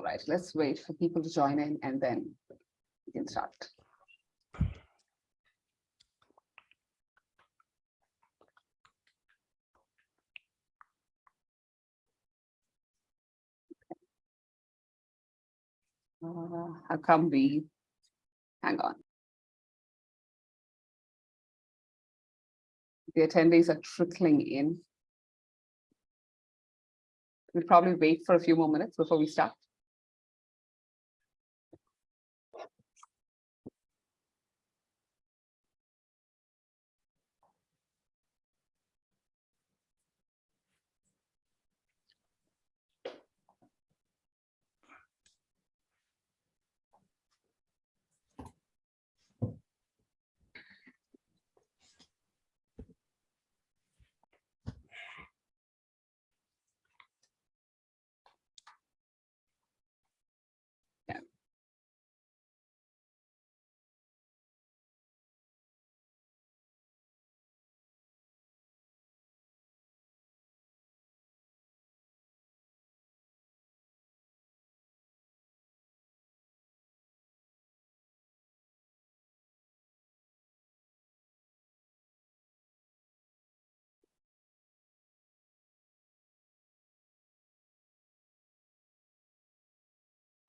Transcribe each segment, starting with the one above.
All right, let's wait for people to join in and then we can start. Uh, how come we, hang on. The attendees are trickling in. We'll probably wait for a few more minutes before we start.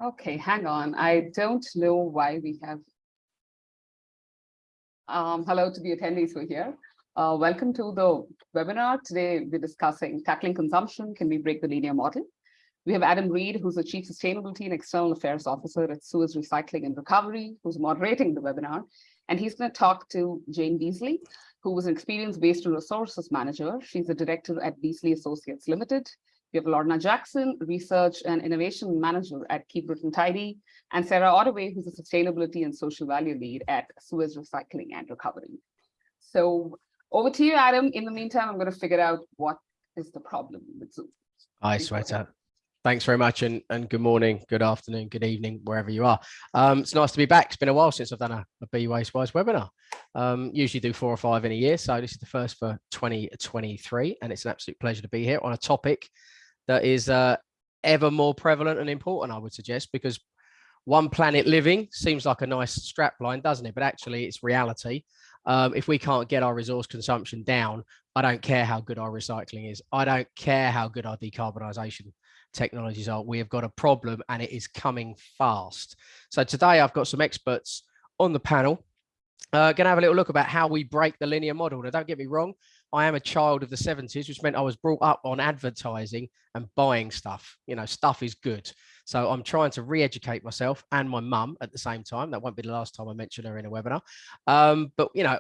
Okay, hang on. I don't know why we have. Um, hello to the attendees who are here. Uh, welcome to the webinar. Today we're discussing tackling consumption. Can we break the linear model? We have Adam Reed, who's the Chief Sustainability and External Affairs Officer at Suez Recycling and Recovery, who's moderating the webinar. And he's going to talk to Jane Beasley, who was an experienced-based resources manager. She's a director at Beasley Associates Limited. We have Lorna Jackson, Research and Innovation Manager at Keep Britain Tidy, and Sarah Ottaway, who's a Sustainability and Social Value Lead at Suez Recycling and Recovery. So over to you, Adam. In the meantime, I'm going to figure out what is the problem with Zoom. Hi, Sweta. Thanks very much and, and good morning, good afternoon, good evening, wherever you are. Um, it's nice to be back. It's been a while since I've done a, a Be Waste Wise webinar. Um, usually do four or five in a year. So this is the first for 2023 and it's an absolute pleasure to be here on a topic that is uh, ever more prevalent and important, I would suggest, because one planet living seems like a nice strap line, doesn't it? But actually it's reality. Um, if we can't get our resource consumption down, I don't care how good our recycling is. I don't care how good our decarbonisation technologies are. We have got a problem and it is coming fast. So today I've got some experts on the panel. Uh, going to have a little look about how we break the linear model. Now, don't get me wrong. I am a child of the 70s, which meant I was brought up on advertising and buying stuff. You know, stuff is good. So I'm trying to re-educate myself and my mum at the same time. That won't be the last time I mention her in a webinar. Um, but, you know,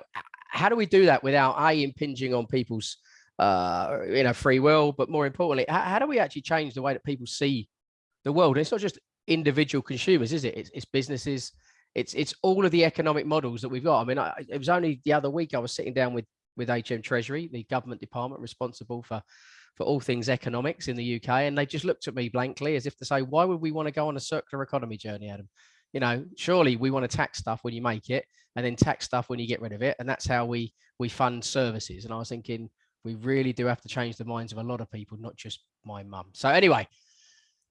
how do we do that without A, impinging on people's, uh, you know, free will, but more importantly, how, how, do we actually change the way that people see the world? And it's not just individual consumers, is it? It's, it's businesses, it's it's all of the economic models that we've got. I mean, I, it was only the other week I was sitting down with with HM Treasury, the government department responsible for for all things economics in the UK, and they just looked at me blankly as if to say, "Why would we want to go on a circular economy journey, Adam? You know, surely we want to tax stuff when you make it, and then tax stuff when you get rid of it, and that's how we we fund services." And I was thinking, we really do have to change the minds of a lot of people, not just my mum. So anyway,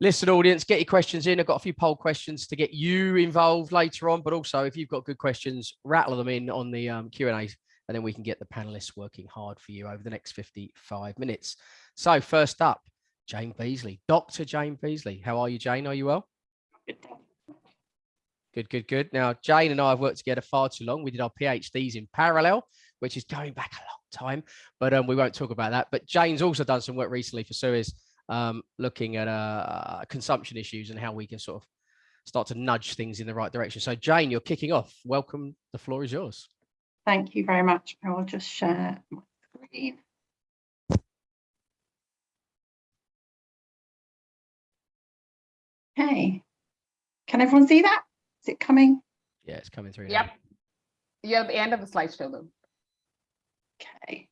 listen, audience, get your questions in. I've got a few poll questions to get you involved later on, but also if you've got good questions, rattle them in on the um, Q&A and then we can get the panelists working hard for you over the next 55 minutes. So first up, Jane Beasley, Dr. Jane Beasley. How are you, Jane? Are you well? Good, good, good. Now, Jane and I have worked together far too long. We did our PhDs in parallel, which is going back a long time, but um, we won't talk about that. But Jane's also done some work recently for Suez, um, looking at uh, consumption issues and how we can sort of start to nudge things in the right direction. So Jane, you're kicking off. Welcome. The floor is yours. Thank you very much. I will just share my screen. Okay. Can everyone see that? Is it coming? Yeah, it's coming through. Yep. You're the end of the slideshow though. Okay,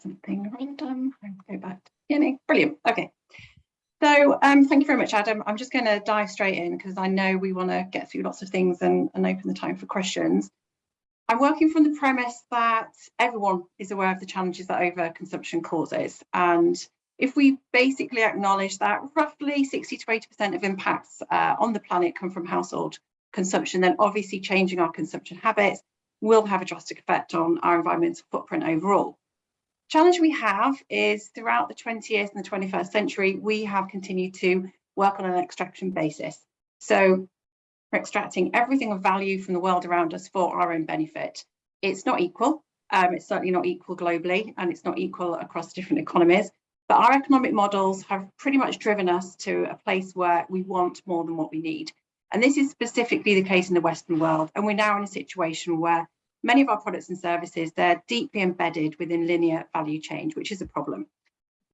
something random. I'll go back to the beginning. Brilliant. Okay. So um, thank you very much, Adam. I'm just going to dive straight in because I know we want to get through lots of things and, and open the time for questions. I'm working from the premise that everyone is aware of the challenges that overconsumption causes and if we basically acknowledge that roughly 60 to 80% of impacts uh, on the planet come from household consumption, then obviously changing our consumption habits will have a drastic effect on our environmental footprint overall. The challenge we have is throughout the 20th and the 21st century, we have continued to work on an extraction basis. So we're extracting everything of value from the world around us for our own benefit. It's not equal. Um, it's certainly not equal globally, and it's not equal across different economies. But our economic models have pretty much driven us to a place where we want more than what we need. And this is specifically the case in the Western world. And we're now in a situation where many of our products and services, they're deeply embedded within linear value change, which is a problem.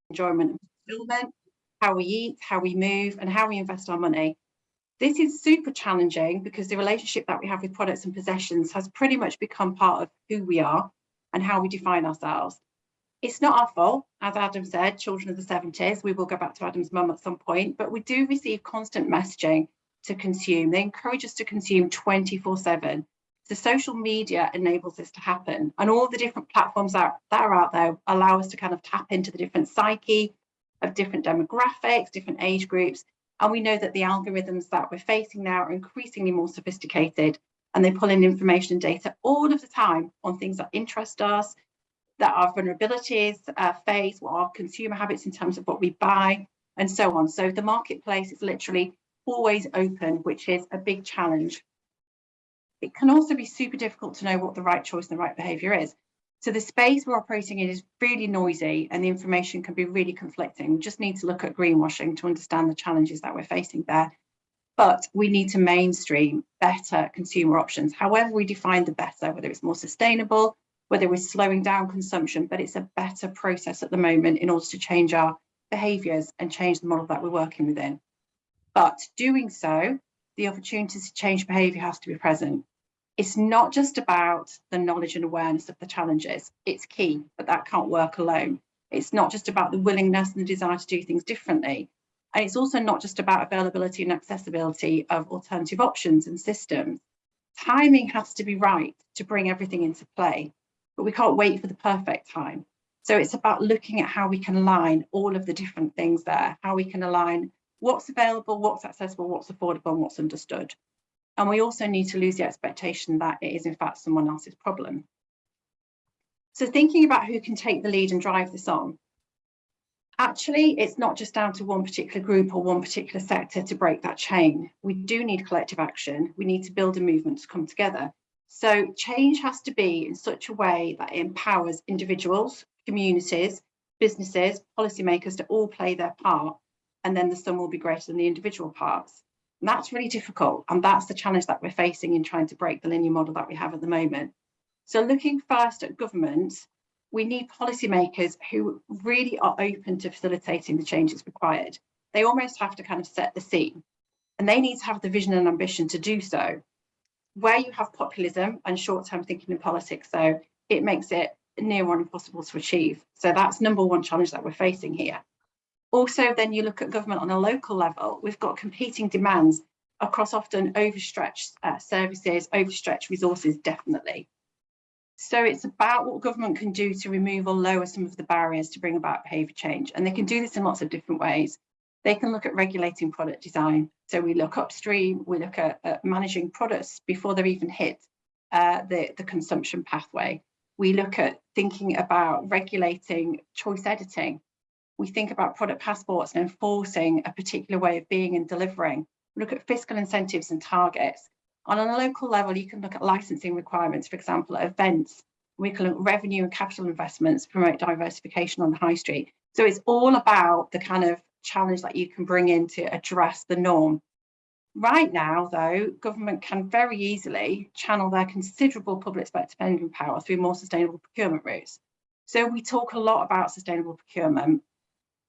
Enjoyment and fulfillment, how we eat, how we move, and how we invest our money. This is super challenging because the relationship that we have with products and possessions has pretty much become part of who we are and how we define ourselves. It's not our fault, as Adam said, children of the 70s. We will go back to Adam's mum at some point, but we do receive constant messaging to consume. They encourage us to consume 24 7. The social media enables this to happen. And all the different platforms that, that are out there allow us to kind of tap into the different psyche of different demographics, different age groups. And we know that the algorithms that we're facing now are increasingly more sophisticated and they pull in information and data all of the time on things that interest us, that our vulnerabilities uh, face, what our consumer habits in terms of what we buy, and so on. So the marketplace is literally always open, which is a big challenge. It can also be super difficult to know what the right choice and the right behaviour is. So the space we're operating in is really noisy and the information can be really conflicting. We just need to look at greenwashing to understand the challenges that we're facing there. But we need to mainstream better consumer options, however we define the better, whether it's more sustainable, whether we're slowing down consumption, but it's a better process at the moment in order to change our behaviours and change the model that we're working within. But doing so, the opportunity to change behaviour has to be present. It's not just about the knowledge and awareness of the challenges. It's key, but that can't work alone. It's not just about the willingness and the desire to do things differently. And it's also not just about availability and accessibility of alternative options and systems. Timing has to be right to bring everything into play, but we can't wait for the perfect time. So it's about looking at how we can align all of the different things there, how we can align what's available, what's accessible, what's affordable, and what's understood. And we also need to lose the expectation that it is in fact someone else's problem. So thinking about who can take the lead and drive this on, actually, it's not just down to one particular group or one particular sector to break that chain. We do need collective action. We need to build a movement to come together. So change has to be in such a way that it empowers individuals, communities, businesses, policymakers to all play their part, and then the sum will be greater than the individual parts. That's really difficult. And that's the challenge that we're facing in trying to break the linear model that we have at the moment. So looking first at governments, we need policymakers who really are open to facilitating the changes required. They almost have to kind of set the scene and they need to have the vision and ambition to do so. Where you have populism and short-term thinking in politics, though, it makes it near on impossible to achieve. So that's number one challenge that we're facing here. Also, then you look at government on a local level, we've got competing demands across often overstretched uh, services, overstretched resources, definitely. So it's about what government can do to remove or lower some of the barriers to bring about behaviour change. And they can do this in lots of different ways. They can look at regulating product design. So we look upstream, we look at, at managing products before they're even hit uh, the, the consumption pathway. We look at thinking about regulating choice editing we think about product passports and enforcing a particular way of being and delivering. Look at fiscal incentives and targets. On a local level, you can look at licensing requirements, for example, at events. We can look at revenue and capital investments, promote diversification on the high street. So it's all about the kind of challenge that you can bring in to address the norm. Right now, though, government can very easily channel their considerable public spending power through more sustainable procurement routes. So we talk a lot about sustainable procurement,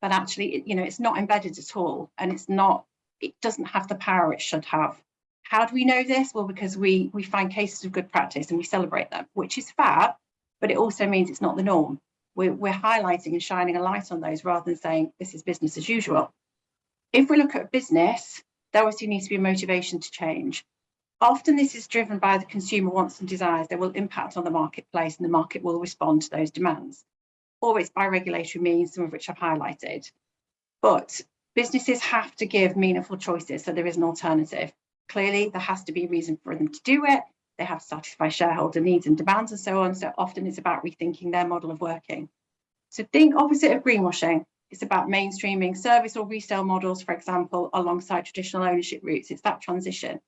but actually, you know, it's not embedded at all and it's not, it doesn't have the power it should have. How do we know this? Well, because we, we find cases of good practice and we celebrate them, which is fair, but it also means it's not the norm. We're, we're highlighting and shining a light on those rather than saying this is business as usual. If we look at business, there obviously needs to be a motivation to change. Often this is driven by the consumer wants and desires that will impact on the marketplace and the market will respond to those demands. Or it's by regulatory means, some of which I've highlighted. But businesses have to give meaningful choices so there is an alternative. Clearly, there has to be a reason for them to do it. They have to satisfy shareholder needs and demands and so on. So often it's about rethinking their model of working. So think opposite of greenwashing. It's about mainstreaming service or resale models, for example, alongside traditional ownership routes. It's that transition.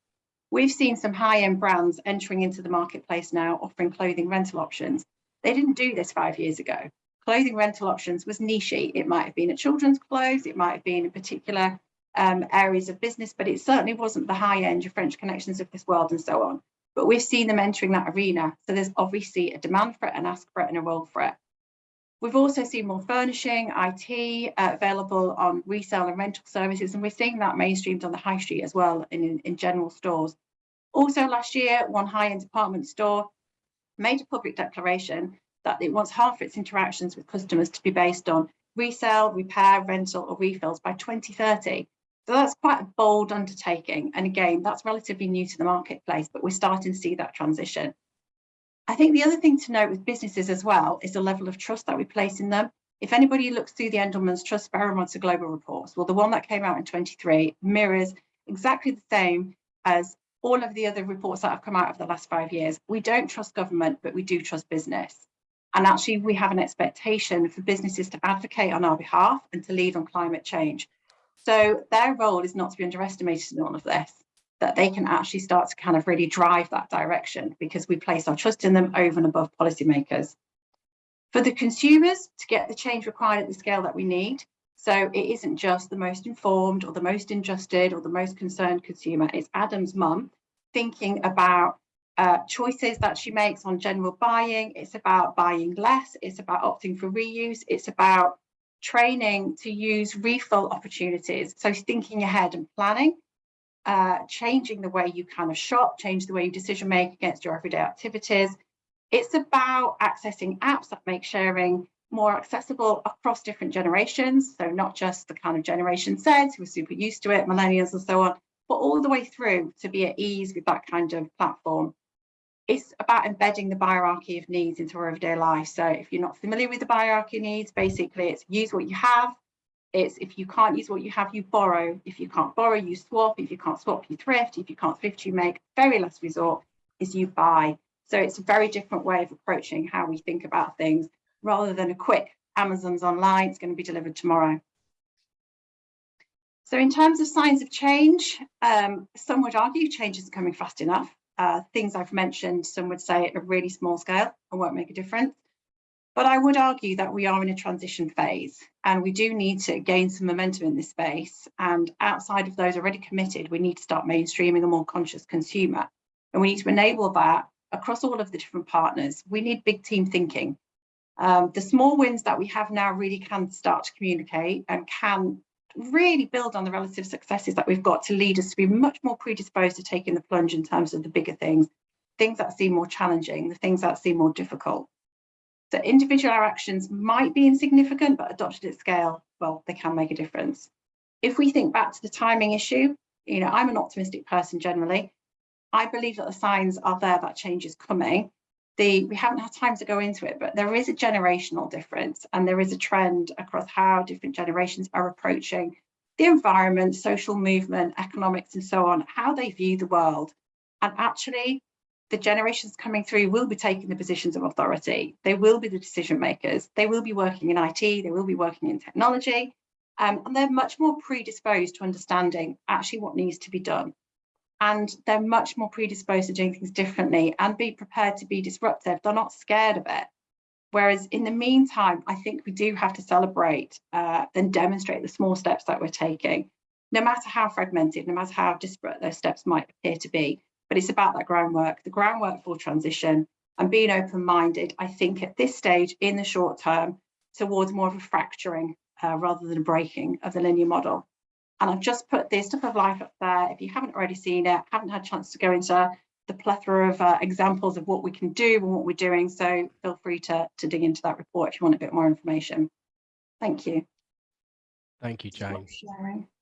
We've seen some high-end brands entering into the marketplace now, offering clothing rental options. They didn't do this five years ago. Clothing rental options was nichey. It might have been a children's clothes, it might have been in particular um, areas of business, but it certainly wasn't the high-end, of French connections of this world and so on. But we've seen them entering that arena. So there's obviously a demand for it, an ask for it, and a role for it. We've also seen more furnishing, IT uh, available on resale and rental services, and we're seeing that mainstreamed on the high street as well in, in, in general stores. Also last year, one high-end department store made a public declaration that it wants half its interactions with customers to be based on resale, repair, rental or refills by 2030. So that's quite a bold undertaking. And again, that's relatively new to the marketplace, but we're starting to see that transition. I think the other thing to note with businesses as well is the level of trust that we place in them. If anybody looks through the Edelman's Trust Barometer Global Reports, well, the one that came out in 23 mirrors exactly the same as all of the other reports that have come out of the last five years. We don't trust government, but we do trust business. And actually, we have an expectation for businesses to advocate on our behalf and to lead on climate change. So their role is not to be underestimated in all of this that they can actually start to kind of really drive that direction because we place our trust in them over and above policymakers. For the consumers to get the change required at the scale that we need, so it isn't just the most informed or the most interested or the most concerned consumer, it's Adam's mum thinking about uh, choices that she makes on general buying, it's about buying less, it's about opting for reuse, it's about training to use refill opportunities. So thinking ahead and planning uh, changing the way you kind of shop, change the way you decision make against your everyday activities. It's about accessing apps that make sharing more accessible across different generations. So not just the kind of generation Z who are super used to it, millennials and so on, but all the way through to be at ease with that kind of platform. It's about embedding the hierarchy of needs into our everyday life. So if you're not familiar with the hierarchy of needs, basically it's use what you have, it's if you can't use what you have, you borrow. If you can't borrow, you swap. If you can't swap, you thrift. If you can't thrift, you make. Very last resort is you buy. So it's a very different way of approaching how we think about things rather than a quick Amazon's online, it's going to be delivered tomorrow. So in terms of signs of change, um, some would argue change isn't coming fast enough. Uh, things I've mentioned, some would say at a really small scale and won't make a difference. But I would argue that we are in a transition phase and we do need to gain some momentum in this space. And outside of those already committed, we need to start mainstreaming a more conscious consumer. And we need to enable that across all of the different partners. We need big team thinking. Um, the small wins that we have now really can start to communicate and can really build on the relative successes that we've got to lead us to be much more predisposed to taking the plunge in terms of the bigger things, things that seem more challenging, the things that seem more difficult. So individual actions might be insignificant, but adopted at scale, well, they can make a difference. If we think back to the timing issue, you know, I'm an optimistic person generally. I believe that the signs are there that change is coming. The, we haven't had time to go into it, but there is a generational difference and there is a trend across how different generations are approaching the environment, social movement, economics and so on, how they view the world. And actually the generations coming through will be taking the positions of authority. They will be the decision makers. They will be working in IT. They will be working in technology. Um, and they're much more predisposed to understanding actually what needs to be done. And they're much more predisposed to doing things differently and be prepared to be disruptive. They're not scared of it. Whereas in the meantime, I think we do have to celebrate uh, and demonstrate the small steps that we're taking, no matter how fragmented, no matter how disparate those steps might appear to be but it's about that groundwork, the groundwork for transition and being open-minded, I think at this stage in the short term towards more of a fracturing uh, rather than a breaking of the linear model. And I've just put the stuff of life up there. If you haven't already seen it, haven't had a chance to go into the plethora of uh, examples of what we can do and what we're doing. So feel free to, to dig into that report if you want a bit more information. Thank you. Thank you, Jane.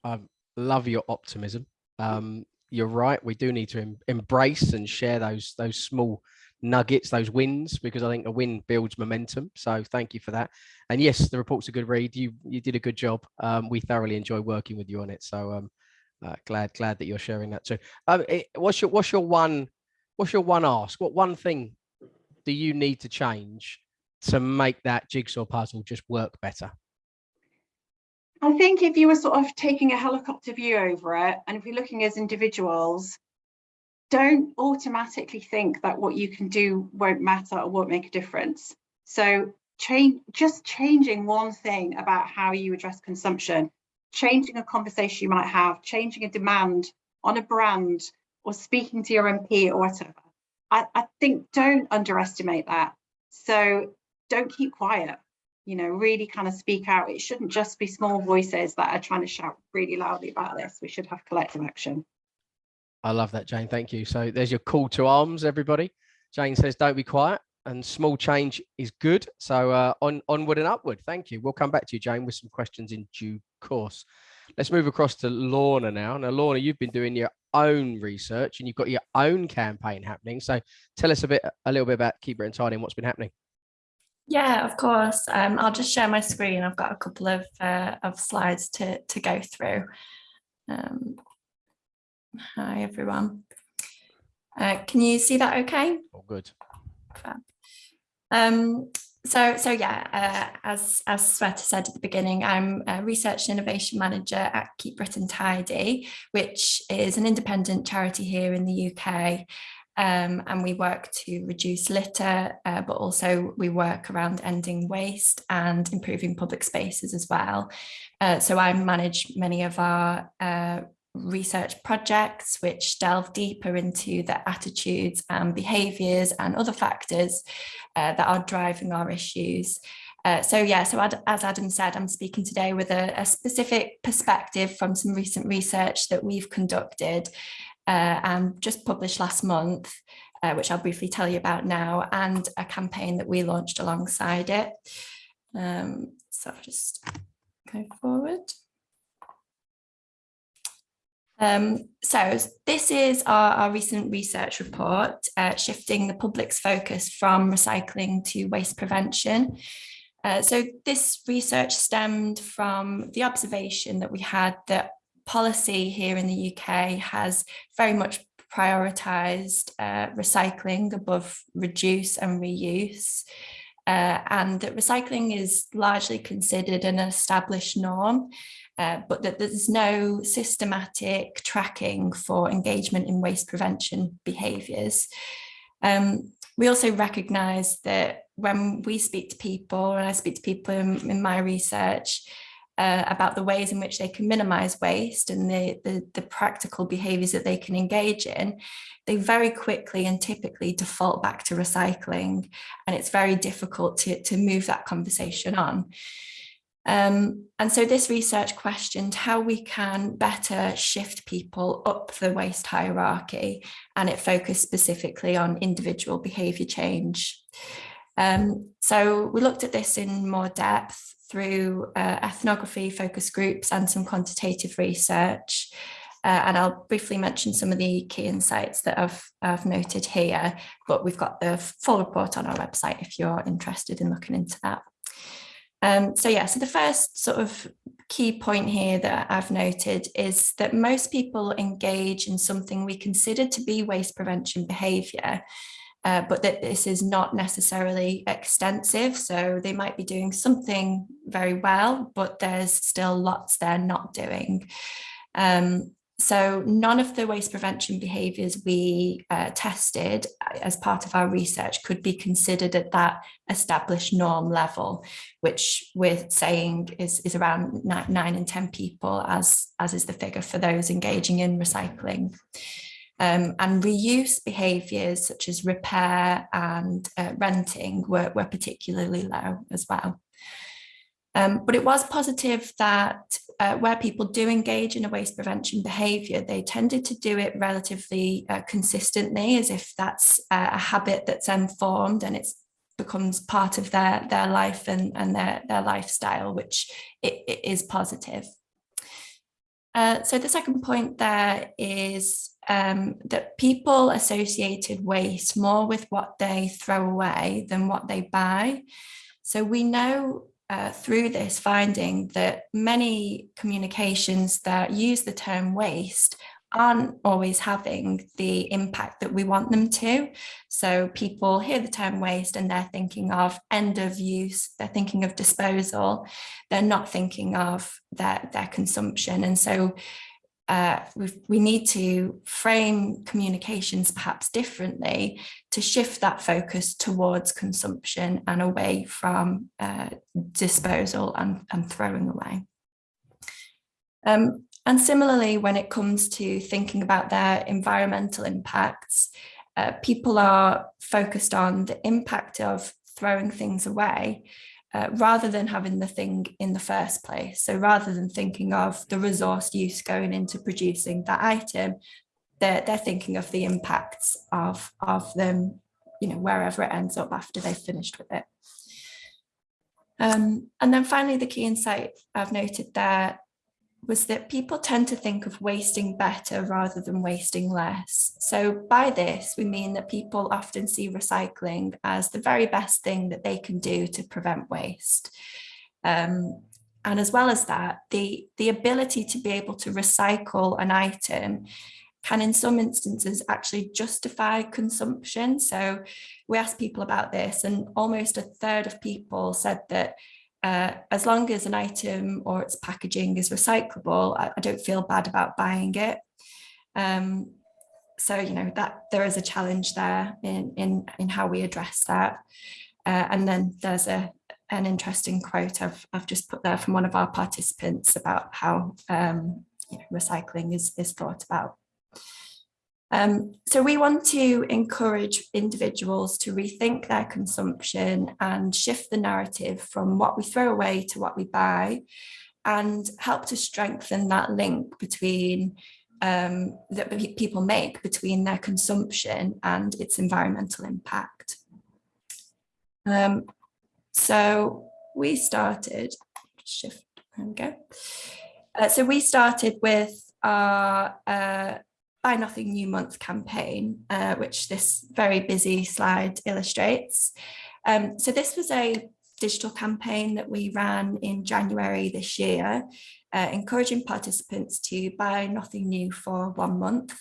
I love your optimism. Um, you're right. We do need to em embrace and share those those small nuggets, those wins, because I think a win builds momentum. So thank you for that. And yes, the report's a good read. You you did a good job. Um, we thoroughly enjoy working with you on it. So um, uh, glad glad that you're sharing that too. Um, it, what's your what's your one what's your one ask? What one thing do you need to change to make that jigsaw puzzle just work better? I think if you were sort of taking a helicopter view over it, and if you're looking as individuals, don't automatically think that what you can do won't matter or won't make a difference. So change, just changing one thing about how you address consumption, changing a conversation you might have, changing a demand on a brand or speaking to your MP or whatever. I, I think don't underestimate that. So don't keep quiet you know, really kind of speak out. It shouldn't just be small voices that are trying to shout really loudly about this. We should have collective action. I love that, Jane. Thank you. So there's your call to arms, everybody. Jane says, don't be quiet and small change is good. So uh, on onward and upward. Thank you. We'll come back to you, Jane, with some questions in due course. Let's move across to Lorna now. Now, Lorna, you've been doing your own research and you've got your own campaign happening. So tell us a bit, a little bit about Keep Britain Tidy and what's been happening. Yeah, of course. Um, I'll just share my screen. I've got a couple of, uh, of slides to, to go through. Um, hi, everyone. Uh, can you see that okay? All good. Um, so, so yeah, uh, as, as Sweta said at the beginning, I'm a research and innovation manager at Keep Britain Tidy, which is an independent charity here in the UK um, and we work to reduce litter, uh, but also we work around ending waste and improving public spaces as well. Uh, so I manage many of our uh, research projects which delve deeper into the attitudes and behaviours and other factors uh, that are driving our issues. Uh, so yeah, so as Adam said, I'm speaking today with a, a, specific perspective from some recent research that we've conducted uh, and just published last month, uh, which I'll briefly tell you about now, and a campaign that we launched alongside it. Um, so I'll just go forward. Um, so this is our, our, recent research report, uh, shifting the public's focus from recycling to waste prevention. Uh, so this research stemmed from the observation that we had that policy here in the UK has very much prioritised uh, recycling above reduce and reuse. Uh, and that recycling is largely considered an established norm, uh, but that there's no systematic tracking for engagement in waste prevention behaviours. Um, we also recognise that when we speak to people, and I speak to people in, in my research, uh, about the ways in which they can minimize waste and the, the, the, practical behaviors that they can engage in, they very quickly and typically default back to recycling. And it's very difficult to, to move that conversation on. Um, and so this research questioned how we can better shift people up the waste hierarchy, and it focused specifically on individual behaviour change. Um, so we looked at this in more depth through uh, ethnography, focus groups and some quantitative research. Uh, and I'll briefly mention some of the key insights that I've, I've noted here, but we've got the full report on our website if you're interested in looking into that. Um, so yeah, so the first sort of key point here that I've noted is that most people engage in something we consider to be waste prevention behaviour, uh, but that this is not necessarily extensive. So they might be doing something very well, but there's still lots they're not doing. Um, so none of the waste prevention behaviours we uh, tested uh, as part of our research could be considered at that established norm level, which we're saying is, is around nine, nine and 10 people as, as is the figure for those engaging in recycling. Um, and reuse behaviours such as repair and uh, renting were, were particularly low as well. Um, but it was positive that uh, where people do engage in a waste prevention behaviour, they tended to do it relatively uh, consistently as if that's a habit that's informed and it becomes part of their, their life and, and their, their lifestyle, which it, it is positive. Uh, so the second point there is um, that people associated waste more with what they throw away than what they buy. So we know uh, through this finding that many communications that use the term waste aren't always having the impact that we want them to. So people hear the term waste and they're thinking of end of use, they're thinking of disposal, they're not thinking of their, their consumption. And so uh, we need to frame communications perhaps differently to shift that focus towards consumption and away from uh, disposal and, and throwing away. Um, and similarly, when it comes to thinking about their environmental impacts, uh, people are focused on the impact of throwing things away uh, rather than having the thing in the first place. So rather than thinking of the resource use going into producing that item, they're, they're thinking of the impacts of, of them, you know, wherever it ends up after they've finished with it. Um, and then finally, the key insight I've noted there was that people tend to think of wasting better rather than wasting less. So by this, we mean that people often see recycling as the very best thing that they can do to prevent waste. Um, and as well as that, the, the ability to be able to recycle an item can in some instances actually justify consumption. So we asked people about this and almost a third of people said that uh, as long as an item or its packaging is recyclable, I, I don't feel bad about buying it. Um, so, you know, that there is a challenge there in, in, in how we address that. Uh, and then there's a, an interesting quote I've, I've just put there from one of our participants about how um, you know, recycling is, is thought about. Um, so we want to encourage individuals to rethink their consumption and shift the narrative from what we throw away to what we buy and help to strengthen that link between um, that people make between their consumption and its environmental impact. Um, so we started, shift, there we go. Uh, so we started with our uh, Buy Nothing New Month campaign, uh, which this very busy slide illustrates. Um, so this was a digital campaign that we ran in January this year, uh, encouraging participants to buy nothing new for one month.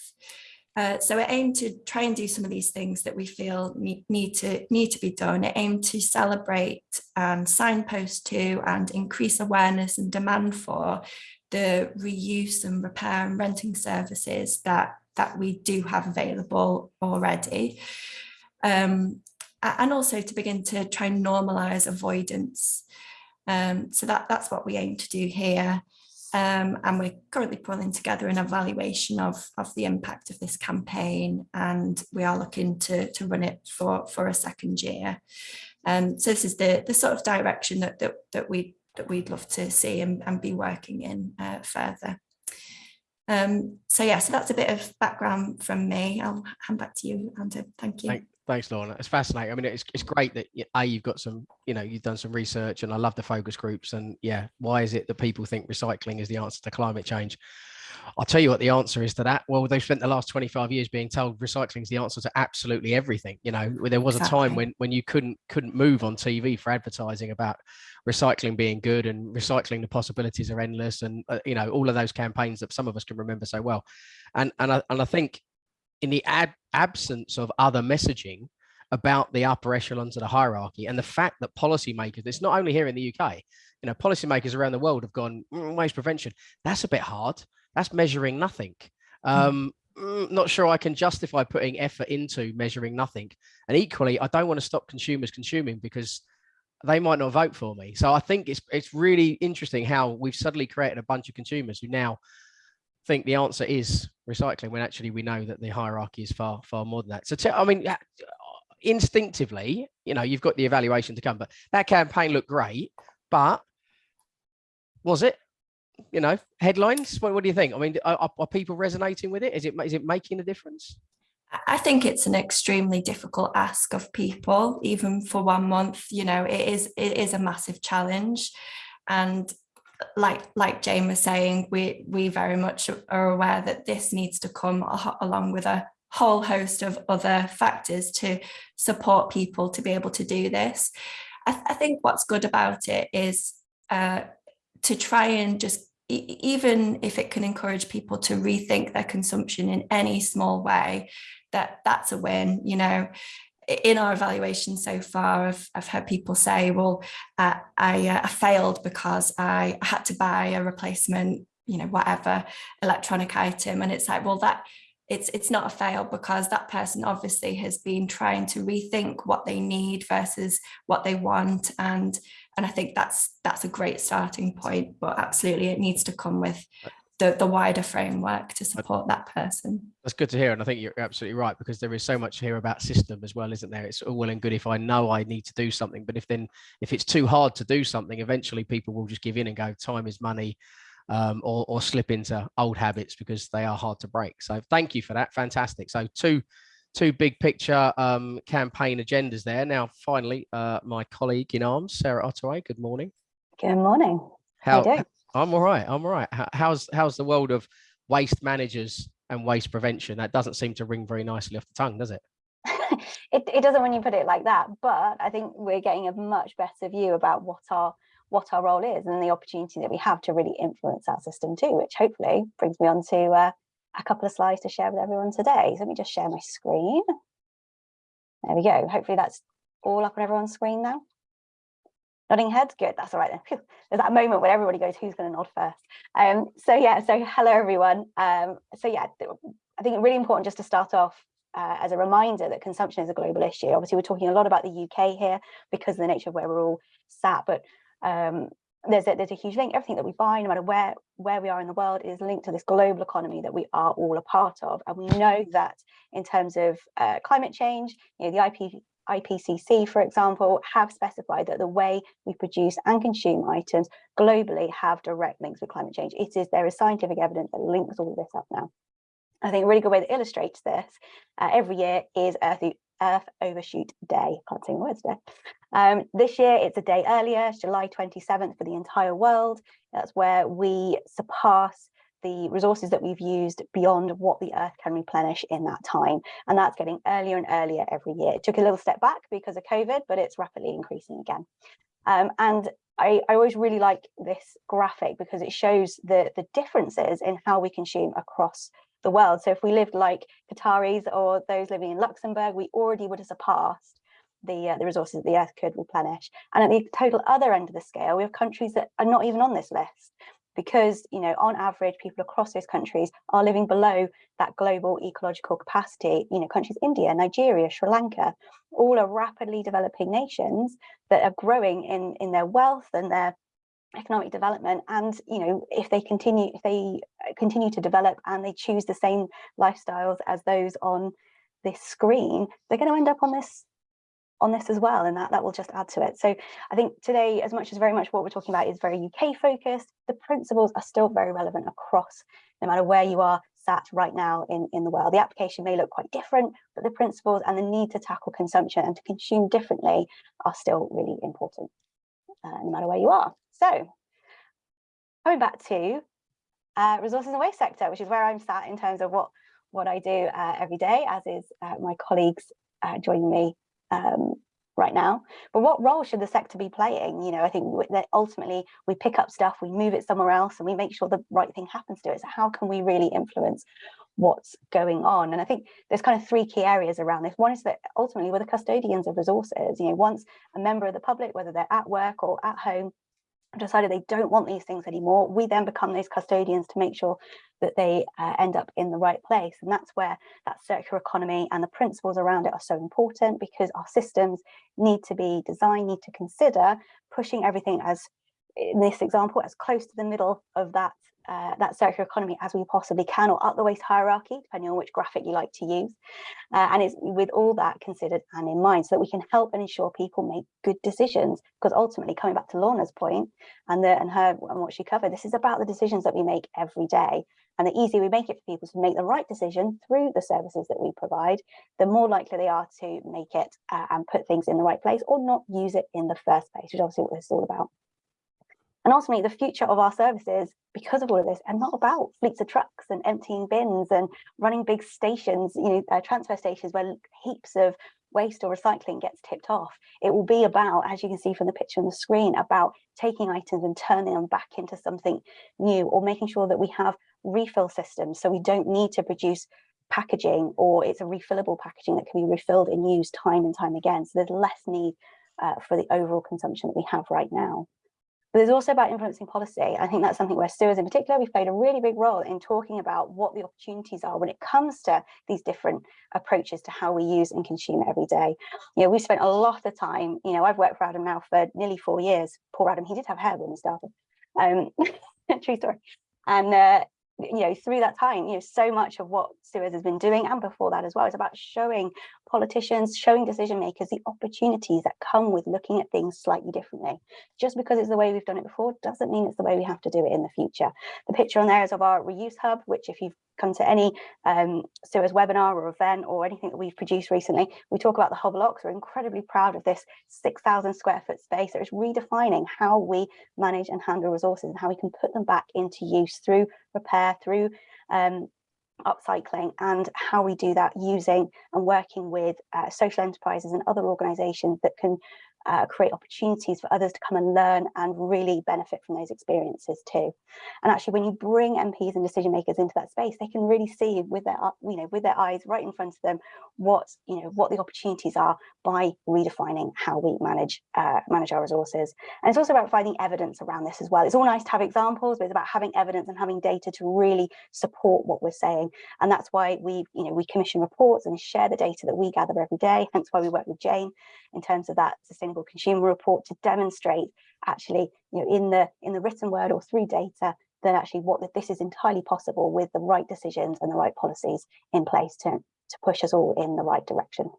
Uh, so it aimed to try and do some of these things that we feel need, need to need to be done. It aimed to celebrate and signpost to and increase awareness and demand for the reuse and repair and renting services that that we do have available already. Um, and also to begin to try and normalise avoidance. Um, so that, that's what we aim to do here. Um, and we're currently pulling together an evaluation of, of the impact of this campaign and we are looking to, to run it for, for a second year. Um, so this is the, the sort of direction that, that, that we that we'd love to see and, and be working in uh, further. Um, so yeah, so that's a bit of background from me. I'll hand back to you, Andrew. Thank you. Thank, thanks, Lorna. It's fascinating. I mean, it's, it's great that a you've got some, you know, you've done some research, and I love the focus groups. And yeah, why is it that people think recycling is the answer to climate change? I'll tell you what the answer is to that. Well, they've spent the last 25 years being told recycling is the answer to absolutely everything. You know, there was exactly. a time when when you couldn't couldn't move on TV for advertising about recycling being good and recycling the possibilities are endless and uh, you know all of those campaigns that some of us can remember so well. And and I, and I think in the ab absence of other messaging about the upper echelons of the hierarchy and the fact that policymakers, it's not only here in the UK, you know, policymakers around the world have gone mm, waste prevention. That's a bit hard that's measuring nothing. Hmm. Um, mm. Not sure I can justify putting effort into measuring nothing. And equally, I don't want to stop consumers consuming because they might not vote for me. So I think it's it's really interesting how we've suddenly created a bunch of consumers who now think the answer is recycling when actually we know that the hierarchy is far far more than that. So I mean, instinctively, you know, you've got the evaluation to come, but that campaign looked great, but was it? You know, headlines? What, what do you think? I mean, are, are people resonating with it? Is it is it making a difference? I think it's an extremely difficult ask of people, even for one month. You know, it is it is a massive challenge, and like like Jane was saying, we we very much are aware that this needs to come along with a whole host of other factors to support people to be able to do this. I, th I think what's good about it is uh, to try and just even if it can encourage people to rethink their consumption in any small way, that that's a win, you know. In our evaluation so far, I've, I've heard people say, well, uh, I, uh, I failed because I had to buy a replacement, you know, whatever electronic item. And it's like, well, that it's it's not a fail because that person obviously has been trying to rethink what they need versus what they want and and I think that's that's a great starting point but absolutely it needs to come with the, the wider framework to support that person. That's good to hear. And I think you're absolutely right, because there is so much here about system as well, isn't there? It's all well and good if I know I need to do something, but if then if it's too hard to do something, eventually people will just give in and go, time is money um, or, or slip into old habits because they are hard to break. So thank you for that. Fantastic. So two two big picture um, campaign agendas there. Now, finally, uh, my colleague in arms, Sarah Ottaway, good morning. Good morning. How, How I'm all right. I'm all right. How's how's the world of waste managers and waste prevention? That doesn't seem to ring very nicely off the tongue, does it? it, it doesn't when you put it like that, but I think we're getting a much better view about what our what our role is and the opportunity that we have to really influence our system too, which hopefully brings me on to uh, a couple of slides to share with everyone today. So let me just share my screen. There we go. Hopefully that's all up on everyone's screen now. Nodding heads, good, that's all right then. There's that moment when everybody goes, who's gonna nod first? Um, so yeah, so hello everyone. Um, so yeah, I think it's really important just to start off uh, as a reminder that consumption is a global issue. Obviously, we're talking a lot about the UK here because of the nature of where we're all sat, but um, there's a, there's a huge link. Everything that we buy, no matter where where we are in the world, is linked to this global economy that we are all a part of. And we know that in terms of uh, climate change, you know, the IP, IPCC, for example, have specified that the way we produce and consume items globally have direct links with climate change. It is there is scientific evidence that links all of this up now. I think a really good way that illustrates this uh, every year is Earth, Earth Overshoot Day. I Can't say words today. Um, this year, it's a day earlier, July 27th for the entire world. That's where we surpass the resources that we've used beyond what the Earth can replenish in that time. And that's getting earlier and earlier every year. It took a little step back because of COVID, but it's rapidly increasing again. Um, and I, I, always really like this graphic because it shows the, the differences in how we consume across the world. So if we lived like Qataris or those living in Luxembourg, we already would have surpassed the, uh, the resources the earth could replenish. And at the total other end of the scale, we have countries that are not even on this list because, you know, on average, people across those countries are living below that global ecological capacity. You know, countries, India, Nigeria, Sri Lanka, all are rapidly developing nations that are growing in, in their wealth and their economic development and you know if they continue if they uh, continue to develop and they choose the same lifestyles as those on this screen they're going to end up on this on this as well and that that will just add to it. So i think today as much as very much what we're talking about is very uk focused the principles are still very relevant across no matter where you are sat right now in in the world. The application may look quite different but the principles and the need to tackle consumption and to consume differently are still really important uh, no matter where you are. So coming back to uh, resources and waste sector, which is where I'm sat in terms of what, what I do uh, every day, as is uh, my colleagues uh, joining me um, right now. But what role should the sector be playing? You know, I think that ultimately we pick up stuff, we move it somewhere else, and we make sure the right thing happens to it. So how can we really influence what's going on? And I think there's kind of three key areas around this. One is that ultimately we're the custodians of resources. You know, once a member of the public, whether they're at work or at home, decided they don't want these things anymore, we then become those custodians to make sure that they uh, end up in the right place. And that's where that circular economy and the principles around it are so important because our systems need to be designed, need to consider pushing everything as in this example, as close to the middle of that uh, that circular economy as we possibly can or up the waste hierarchy, depending on which graphic you like to use. Uh, and it's with all that considered and in mind so that we can help and ensure people make good decisions. Because ultimately, coming back to Lorna's point and, the, and her and what she covered, this is about the decisions that we make every day. And the easier we make it for people to make the right decision through the services that we provide, the more likely they are to make it uh, and put things in the right place or not use it in the first place, which is obviously what this is all about. And ultimately, the future of our services, because of all of this, are not about fleets of trucks and emptying bins and running big stations, you know, uh, transfer stations where heaps of waste or recycling gets tipped off. It will be about, as you can see from the picture on the screen, about taking items and turning them back into something new or making sure that we have refill systems so we don't need to produce packaging or it's a refillable packaging that can be refilled and used time and time again. So there's less need uh, for the overall consumption that we have right now. But there's also about influencing policy. I think that's something where Suez in particular, we've played a really big role in talking about what the opportunities are when it comes to these different approaches to how we use and consume every day. You know, we spent a lot of time, you know, I've worked for Adam now for nearly four years. Poor Adam, he did have hair when he started. Um, true story. And uh, you know, through that time, you know, so much of what Suez has been doing and before that as well is about showing politicians, showing decision makers the opportunities that come with looking at things slightly differently. Just because it's the way we've done it before doesn't mean it's the way we have to do it in the future. The picture on there is of our reuse hub, which if you've come to any um, Suez webinar or event or anything that we've produced recently, we talk about the hub blocks. We're incredibly proud of this 6,000 square foot space that is redefining how we manage and handle resources and how we can put them back into use through repair, through um, upcycling and how we do that using and working with uh, social enterprises and other organizations that can uh, create opportunities for others to come and learn and really benefit from those experiences too. And actually, when you bring MPs and decision makers into that space, they can really see with their, you know, with their eyes right in front of them what, you know, what the opportunities are by redefining how we manage uh, manage our resources. And it's also about finding evidence around this as well. It's all nice to have examples, but it's about having evidence and having data to really support what we're saying. And that's why we, you know, we commission reports and share the data that we gather every day. Hence why we work with Jane in terms of that consumer report to demonstrate actually, you know, in the in the written word or through data that actually what that this is entirely possible with the right decisions and the right policies in place to, to push us all in the right direction.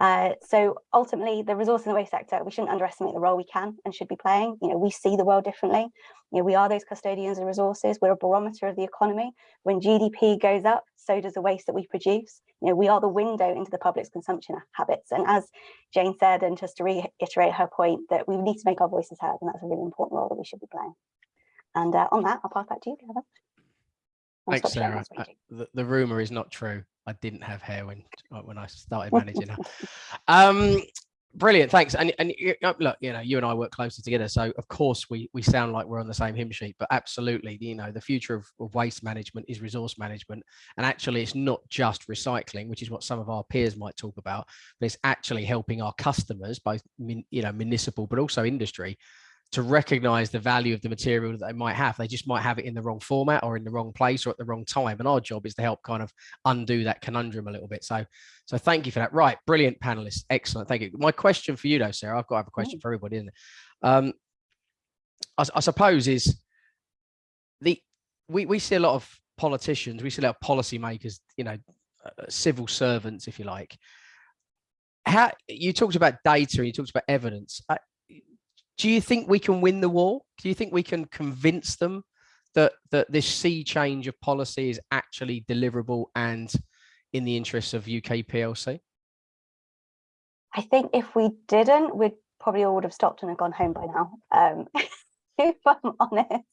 Uh, so ultimately, the resource and the waste sector, we shouldn't underestimate the role we can and should be playing. You know, we see the world differently. You know, we are those custodians of resources. We're a barometer of the economy. When GDP goes up, so does the waste that we produce. You know, we are the window into the public's consumption habits. And as Jane said, and just to reiterate her point, that we need to make our voices heard, and that's a really important role that we should be playing. And uh, on that, I'll pass back to you, Kevin. Thanks, Sarah. Uh, the, the rumor is not true. I didn't have hair when when I started managing her. Um, brilliant, thanks. And and uh, look, you know, you and I work closely together, so of course we we sound like we're on the same hymn sheet. But absolutely, you know, the future of, of waste management is resource management, and actually, it's not just recycling, which is what some of our peers might talk about, but it's actually helping our customers, both you know municipal but also industry, to recognize the value of the material that they might have. They just might have it in the wrong format or in the wrong place or at the wrong time. And our job is to help kind of undo that conundrum a little bit. So, so thank you for that. Right. Brilliant panelists. Excellent. Thank you. My question for you though, Sarah, I've got to have a question for everybody, isn't it? Um, I, I suppose is the, we, we see a lot of politicians, we see a lot of policymakers, you know, uh, civil servants, if you like, how you talked about data and you talked about evidence. I, do you think we can win the war? Do you think we can convince them that that this sea change of policy is actually deliverable and in the interests of UK PLC? I think if we didn't, we'd probably all would have stopped and have gone home by now. Um, if I'm honest.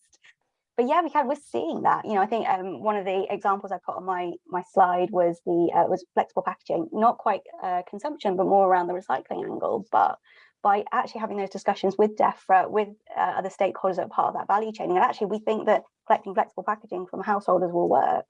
But yeah, we can. We're seeing that. You know, I think um, one of the examples I put on my my slide was the uh, was flexible packaging, not quite uh, consumption, but more around the recycling angle. But by actually having those discussions with DEFRA, with uh, other stakeholders that are part of that value chain. And actually, we think that collecting flexible packaging from householders will work.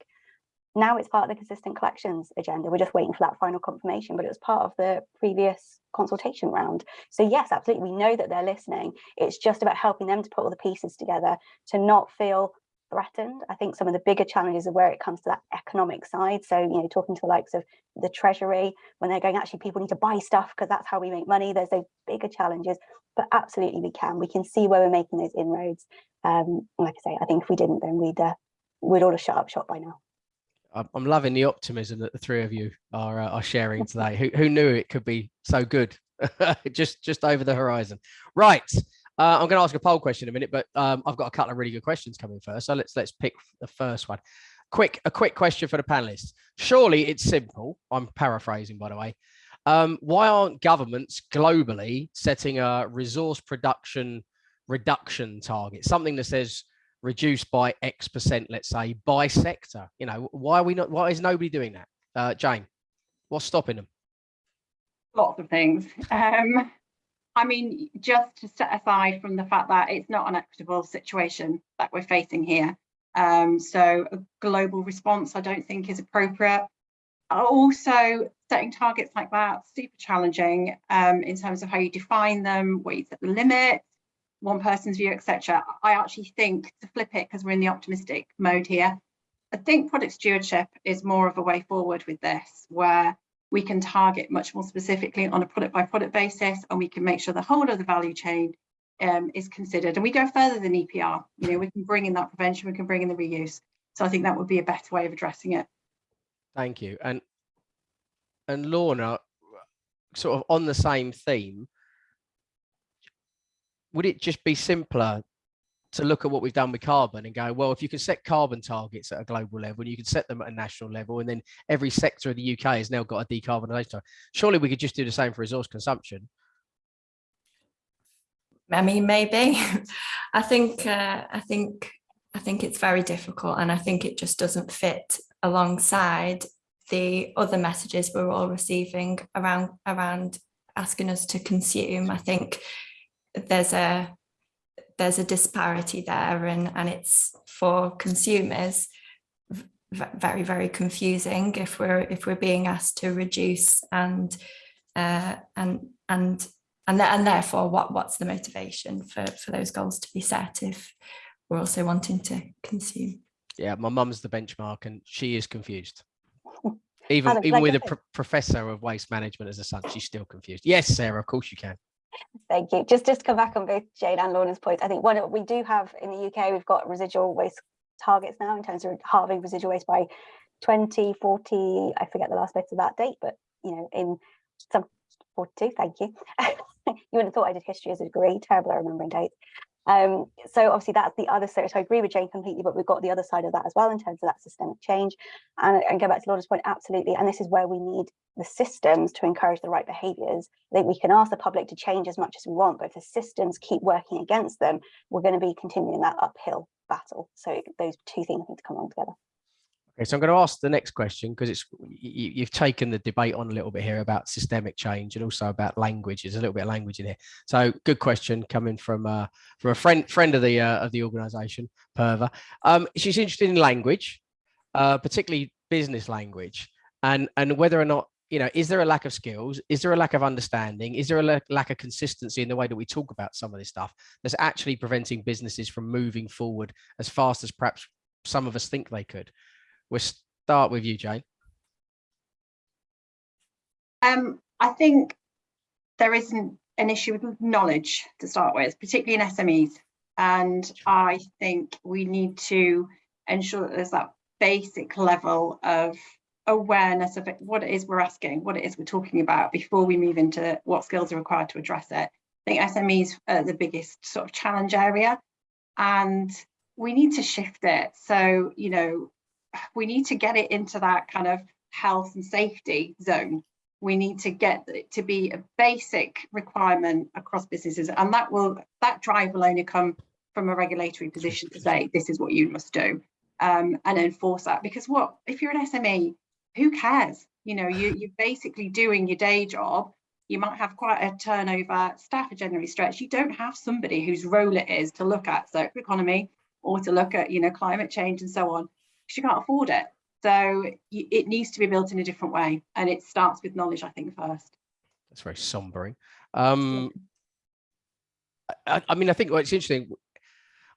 Now it's part of the consistent collections agenda. We're just waiting for that final confirmation, but it was part of the previous consultation round. So yes, absolutely, we know that they're listening. It's just about helping them to put all the pieces together to not feel threatened. I think some of the bigger challenges are where it comes to that economic side. So, you know, talking to the likes of the Treasury, when they're going, actually, people need to buy stuff because that's how we make money. There's those bigger challenges, but absolutely we can. We can see where we're making those inroads. Um, like I say, I think if we didn't, then we'd uh, we'd all have shut up shop by now. I'm loving the optimism that the three of you are uh, are sharing today. who who knew it could be so good? just just over the horizon. Right. Uh, I'm going to ask a poll question in a minute, but um, I've got a couple of really good questions coming first. So let's let's pick the first one. Quick, a quick question for the panelists. Surely it's simple. I'm paraphrasing, by the way. Um, why aren't governments globally setting a resource production reduction target, something that says reduced by X percent, let's say by sector. You know, why are we not, why is nobody doing that? Uh, Jane, what's stopping them? lots of things. Um, I mean, just to set aside from the fact that it's not an equitable situation that we're facing here. Um, so a global response, I don't think is appropriate. Also, setting targets like that, super challenging um, in terms of how you define them, where you set the limit, one person's view, etc. I actually think to flip it, because we're in the optimistic mode here, I think product stewardship is more of a way forward with this, where we can target much more specifically on a product by product basis and we can make sure the whole of the value chain um, is considered. And we go further than EPR you know we can bring in that prevention we can bring in the reuse. So I think that would be a better way of addressing it. Thank you. And and Lorna, sort of on the same theme, would it just be simpler to look at what we've done with carbon and go, well, if you can set carbon targets at a global level, and you can set them at a national level, and then every sector of the UK has now got a decarbonisation target. Surely we could just do the same for resource consumption. I mean, maybe. I think uh, I think I think it's very difficult, and I think it just doesn't fit alongside the other messages we're all receiving around around asking us to consume. I think there's a there's a disparity there, and and it's for consumers very very confusing if we're if we're being asked to reduce and uh, and and and, th and therefore what what's the motivation for for those goals to be set if we're also wanting to consume Yeah, my mum's the benchmark and she is confused. Even Alex, even like with a pro- professor of waste management as a son, she's still confused. Yes, Sarah, of course you can. Thank you. Just just to come back on both Jane and Lorna's points, I think one we do have in the UK, we've got residual waste targets now in terms of halving residual waste by 2040. I forget the last bit of that date, but you know, in some 42, thank you. you wouldn't have thought I did history as a degree, terrible at remembering dates. Um, so obviously that's the other side. So I agree with Jane completely, but we've got the other side of that as well in terms of that systemic change. And, and go back to Laura's point, absolutely. And this is where we need the systems to encourage the right behaviours. I think we can ask the public to change as much as we want, but if the systems keep working against them, we're going to be continuing that uphill battle. So those two things need to come along together. Okay, so I'm going to ask the next question because it's you, you've taken the debate on a little bit here about systemic change and also about language. There's a little bit of language in here. So good question coming from uh, from a friend friend of the uh, of the organisation, Perva. Um, she's interested in language, uh, particularly business language, and and whether or not you know is there a lack of skills, is there a lack of understanding, is there a lack of consistency in the way that we talk about some of this stuff that's actually preventing businesses from moving forward as fast as perhaps some of us think they could. We'll start with you, Jane. Um, I think there isn't an issue with knowledge to start with, particularly in SMEs. And I think we need to ensure that there's that basic level of awareness of it, what it is we're asking, what it is we're talking about before we move into what skills are required to address it. I think SMEs are the biggest sort of challenge area and we need to shift it. So, you know, we need to get it into that kind of health and safety zone. We need to get it to be a basic requirement across businesses and that will that drive will only come from a regulatory position to say this is what you must do um, and enforce that. Because what if you're an SME who cares? You know you, you're basically doing your day job. You might have quite a turnover. Staff are generally stretched. You don't have somebody whose role it is to look at circular economy or to look at you know climate change and so on because you can't afford it so it needs to be built in a different way and it starts with knowledge i think first That's very sombering. Um, I, I mean, I think what's interesting.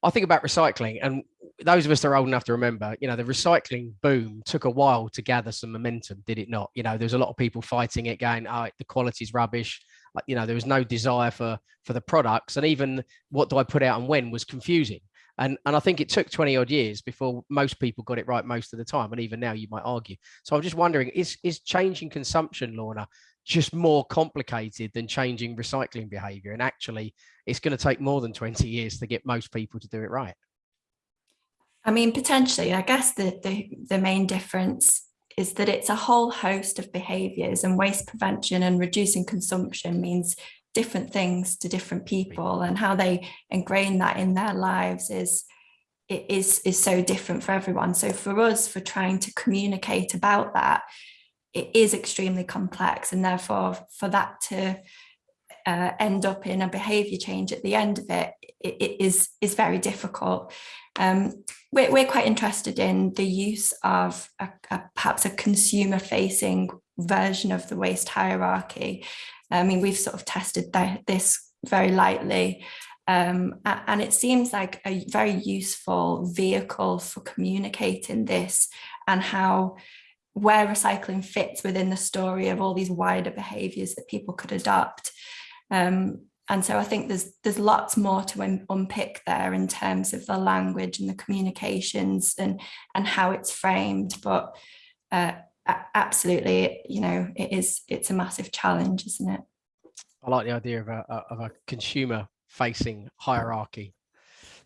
I think about recycling, and those of us that are old enough to remember, you know, the recycling boom took a while to gather some momentum, did it not? You know, there's a lot of people fighting it, going, "Oh, the quality's rubbish." You know, there was no desire for for the products, and even what do I put out and when was confusing. And and I think it took 20 odd years before most people got it right most of the time, and even now you might argue. So I'm just wondering, is is changing consumption, Lorna, just more complicated than changing recycling behavior and actually it's going to take more than 20 years to get most people to do it right I mean, potentially, I guess the, the, the main difference is that it's a whole host of behaviours and waste prevention and reducing consumption means different things to different people and how they ingrain that in their lives is it is is so different for everyone. So for us for trying to communicate about that it is extremely complex and therefore for that to uh, end up in a behavior change at the end of it, it, it is is very difficult. Um, we're, we're quite interested in the use of a, a, perhaps a consumer facing version of the waste hierarchy I mean, we've sort of tested that, this very lightly. Um, and it seems like a very useful vehicle for communicating this and how where recycling fits within the story of all these wider behaviours that people could adopt. Um, and so I think there's there's lots more to un unpick there in terms of the language and the communications and and how it's framed. But uh, absolutely, you know, it is, it's a massive challenge, isn't it? I like the idea of a, of a consumer facing hierarchy.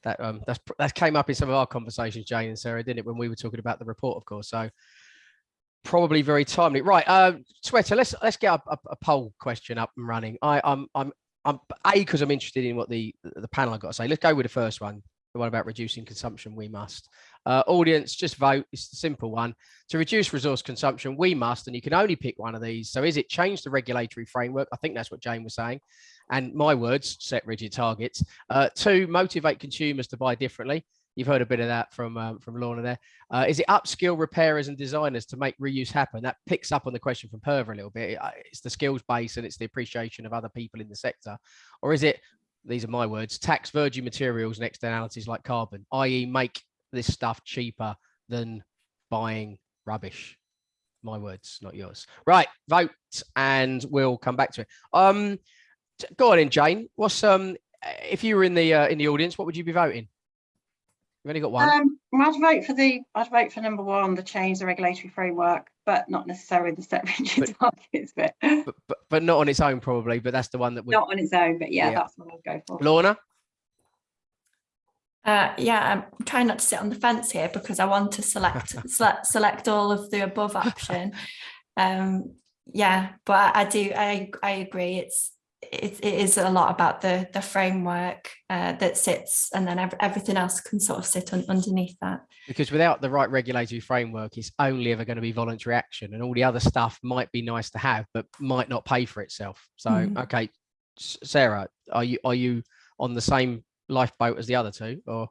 That um, that's that came up in some of our conversations, Jane and Sarah, didn't it, when we were talking about the report, of course. So probably very timely. Right, uh, Sweater, let's let's get a, a, a poll question up and running. I, I'm I'm I'm a because I'm interested in what the the panel I got to say. Let's go with the first one, the one about reducing consumption. We must. Uh, audience, just vote. It's the simple one. To reduce resource consumption, we must, and you can only pick one of these. So is it change the regulatory framework? I think that's what Jane was saying. And my words, set rigid targets. Uh, motivate consumers to buy differently. You've heard a bit of that from um, from Lorna there. Uh, is it upskill repairers and designers to make reuse happen? That picks up on the question from Perva a little bit. Uh, it's the skills base and it's the appreciation of other people in the sector. Or is it, these are my words, tax virgin materials and externalities like carbon, i.e. make this stuff cheaper than buying rubbish. My words, not yours. Right, vote, and we'll come back to it. Um, go on in, Jane. What's um, if you were in the uh, in the audience, what would you be voting? You've only got one. Um, I'd vote for the I'd vote for number one, the change the regulatory framework, but not necessarily the set rigid targets bit. But, but but not on its own, probably. But that's the one that would not on its own. But yeah, Yeah. that's what I'd go for. Lorna. Uh, yeah, I'm trying not to sit on the fence here because I want to select select, select all of the above option. Um, yeah, but I do I I agree. It's it, it is a lot about the the framework uh, that sits, and then ev everything else can sort of sit un underneath that. because without the right regulatory framework, it's only ever going to be voluntary action, and all the other stuff might be nice to have, but might not pay for itself. So, Mhm. okay, S- Sarah, are you are you on the same lifeboat as the other two, or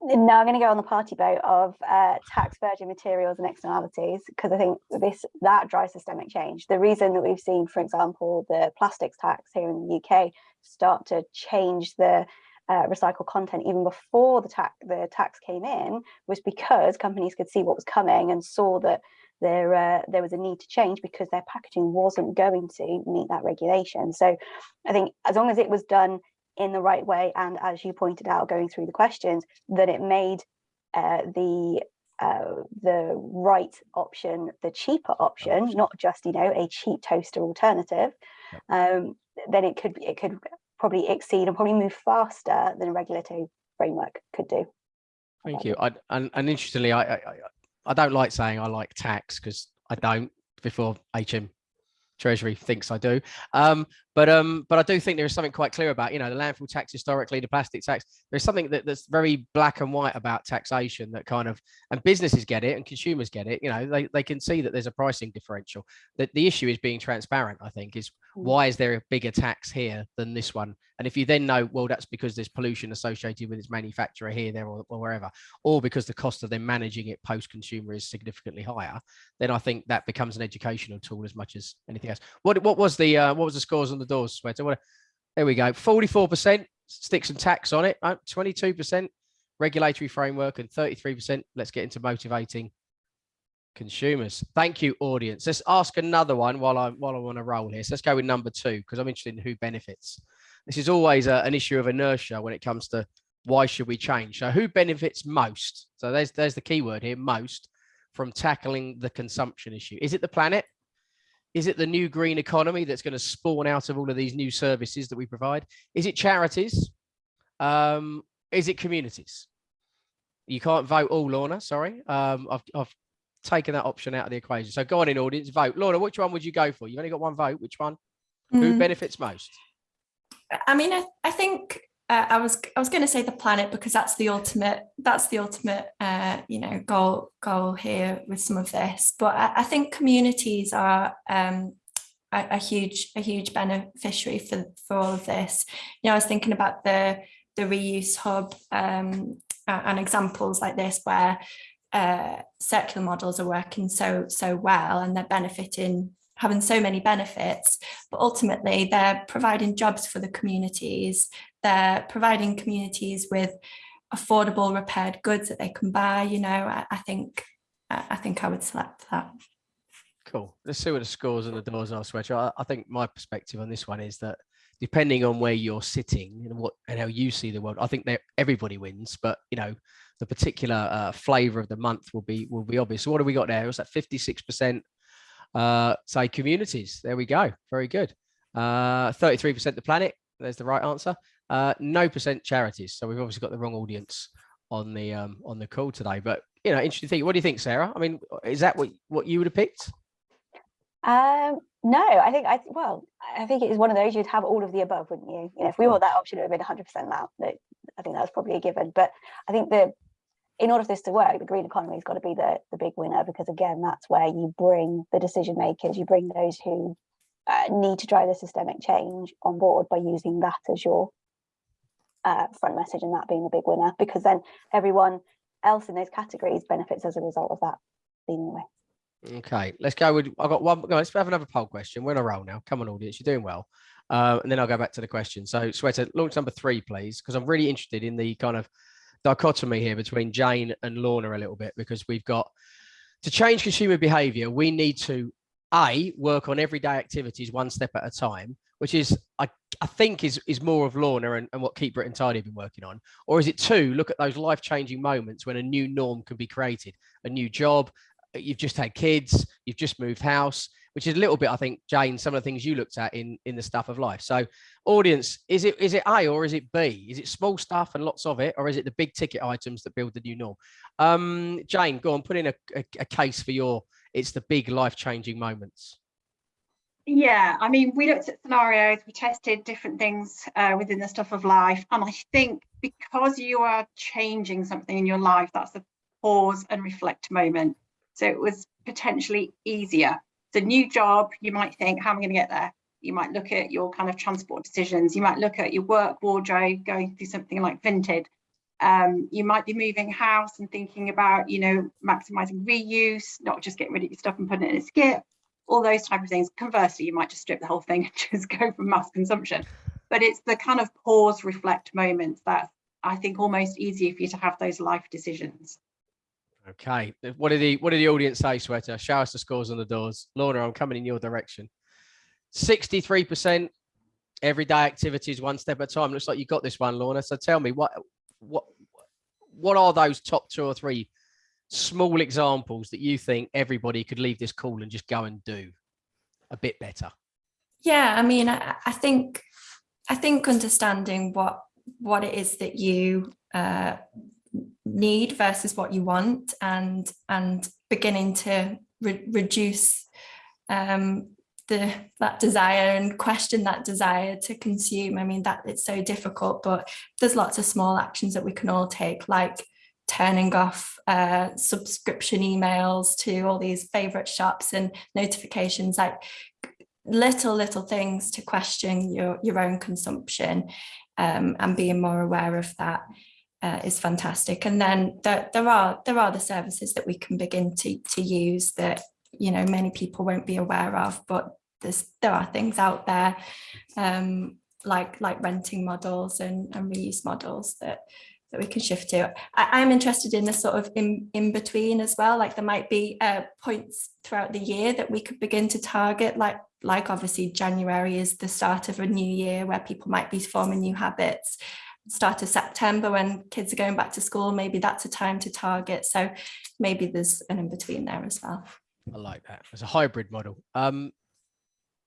No, I'm going to go on the party boat of uh, tax virgin materials and externalities because I think this that drives systemic change. The reason that we've seen, for example, the plastics tax here in the UK start to change the uh, recycled content even before the tax the tax came in was because companies could see what was coming and saw that there uh, there was a need to change because their packaging wasn't going to meet that regulation. So I think as long as it was done in the right way and as you pointed out going through the questions that it made uh, the uh, the right option the cheaper option not just you know a cheap toaster alternative um, then it could it could probably exceed and probably move faster than a regulatory framework could do Thank you. I, and, and interestingly, I, I I- I don't like saying I like tax because I don't. Before HM Treasury thinks I do, um, but um, but I do think there is something quite clear about you know the landfill tax historically, the plastic tax. There's something that, that's very black and white about taxation that kind of and businesses get it and consumers get it. You know they they can see that there's a pricing differential. That the issue is being transparent. I think is Mm. why is there a bigger tax here than this one? And if you then know, well, that's because there's pollution associated with its manufacturer here, there, or, or wherever, or because the cost of them managing it post-consumer is significantly higher, then I think that becomes an educational tool as much as anything else. What what was the uh, what was the scores on the doors, Sweater? What, there we go. Forty-four percent stick some tax on it. uh, Twenty-two percent regulatory framework, and thirty-three percent. Let's get into motivating consumers. Thank you, audience. Let's ask another one while I'm while I'm on a roll here. So let's go with number two because I'm interested in who benefits. This is always a, an issue of inertia when it comes to why should we change. So who benefits most? So there's there's the key word here, most, from tackling the consumption issue. Is it the planet? Is it the new green economy that's going to spawn out of all of these new services that we provide? Is it charities? Um, is it communities? You can't vote all, Lorna. Sorry, um, I've, I've taken that option out of the equation. So go on in audience, vote. Lorna, which one would you go for? You've only got one vote. Which one? Who Mm, benefits most? I mean, I, I think uh, I was I was going to say the planet because that's the ultimate that's the ultimate uh, you know goal goal here with some of this. But I, I think communities are um, a, a, huge a huge beneficiary for for all of this. You know, I was thinking about the the reuse hub um, and examples like this where uh, circular models are working so so well and they're benefiting having so many benefits but ultimately they're providing jobs for the communities they're providing communities with affordable repaired goods that they can buy you know I, I think I think I would select that cool let's see what the scores and the doors are switch I, I think my perspective on this one is that depending on where you're sitting and what and how you see the world i think that everybody wins but you know the particular uh, flavor of the month will be will be obvious. So what do we got there? Was that 56% uh, say communities? There we go. Very good. 33% uh, the planet. There's the right answer. Uh, no percent charities. So we've obviously got the wrong audience on the um, on the call today. But you know, interesting thing. What do you think, Sarah? I mean, is that what what you would have picked? Um, no, I think I well, I think it is one of those you'd have all of the above, wouldn't you? You know, if we want that option, it would have been 100% that. I think that's probably a given. But I think the in order for this to work, the green economy has got to be the, the big winner because again, that's where you bring the decision makers, you bring those who uh, need to drive the systemic change on board by using that as your uh, front message and that being the big winner because then everyone else in those categories benefits as a result of that being the way. Okay, let's go with, I've got one, let's have another poll question. We're in a roll now. Come on audience, you're doing well. Uh, and then I'll go back to the question. So Sweater, launch number three, please, because I'm really interested in the kind of dichotomy here between Jane and Lorna a little bit because we've got to change consumer behavior. We need to a work on everyday activities one step at a time, which is I, I think is is more of Lorna and, and what Keep Britain Tidy have been working on, or is it two look at those life changing moments when a new norm can be created, a new job, you've just had kids, you've just moved house, which is a little bit, I think, Jane, some of the things you looked at in in the stuff of life. So, audience, is it is it A or is it B? Is it small stuff and lots of it, or is it the big ticket items that build the new norm? Um, Jane, go on, put in a, a, a case for your. It's the big life changing moments. Yeah, I mean, we looked at scenarios, we tested different things uh, within the stuff of life, and I think because you are changing something in your life, that's a pause and reflect moment. So it was potentially easier it's a new job. You might think, how am I going to get there? You might look at your kind of transport decisions. You might look at your work wardrobe, going through something like Vinted. Um, you might be moving house and thinking about, you know, maximizing reuse, not just getting rid of your stuff and putting it in a skip, all those type of things. Conversely, you might just strip the whole thing and just go for mass consumption. But it's the kind of pause, reflect moments that I think almost easier for you to have those life decisions. Okay. What did the what did the audience say, Sweater? Show us the scores on the doors. Lorna, I'm coming in your direction. 63% everyday activities one step at a time. Looks like you got this one, Lorna. So tell me what what what are those top two or three small examples that you think everybody could leave this call and just go and do a bit better? Yeah, I mean, I, I think I think understanding what what it is that you uh, need versus what you want and and beginning to re reduce um, the that desire and question that desire to consume. I mean, that it's so difficult, but there's lots of small actions that we can all take, like turning off uh, subscription emails to all these favorite shops and notifications, like little, little things to question your, your own consumption um, and being more aware of that uh, is fantastic. And then there, there are there are the services that we can begin to to use that you know many people won't be aware of, but there's there are things out there um, like like renting models and, and reuse models that that we can shift to. I, am interested in the sort of in, in between as well, like there might be uh, points throughout the year that we could begin to target, like like obviously January is the start of a new year where people might be forming new habits start of September when kids are going back to school, maybe that's a time to target. So maybe there's an in-between there as well. I like that. It's a hybrid model. Um,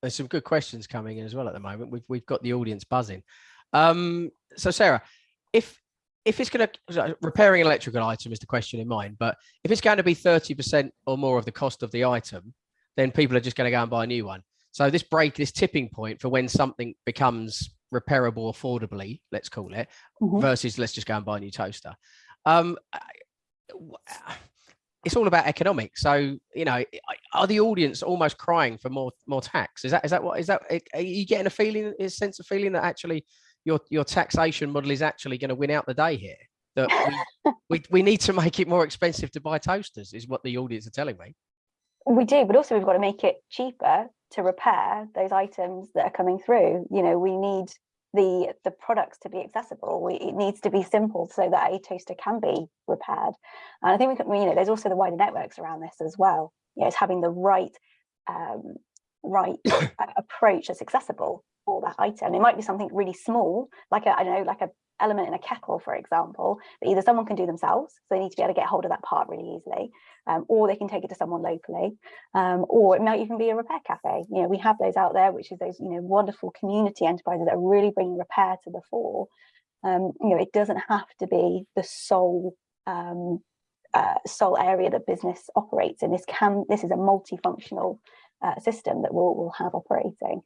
there's some good questions coming in as well at the moment. We've, we've got the audience buzzing. Um, so Sarah, if if it's going to repairing an electrical item is the question in mind, but if it's going to be 30% or more of the cost of the item, then people are just going to go and buy a new one. So this break, this tipping point for when something becomes repairable affordably, let's call it, Mhm. versus let's just go and buy a new toaster. Um, it's all about economics. So you know, are the audience almost crying for more more tax? Is that is that what is that? Are you getting a feeling, a sense of feeling that actually your your taxation model is actually going to win out the day here? That we, we we need to make it more expensive to buy toasters, is what the audience are telling me. We do, but also we've got to make it cheaper to repair those items that are coming through. You know, we need the the products to be accessible. We, it needs to be simple so that a toaster can be repaired. And I think we can, you know, there's also the wider networks around this as well. You know, it's having the right um, right approach that's accessible for that item. It might be something really small, like a I don't know, like a element in a kettle, for example, that either someone can do themselves, so they need to be able to get hold of that part really easily, um, or they can take it to someone locally, um, or it might even be a repair cafe. You know, we have those out there, which is those you know wonderful community enterprises that are really bringing repair to the fore. Um, you know, it doesn't have to be the sole um, uh, sole area that business operates in. This can this is a multifunctional uh, system that we'll, we'll have operating,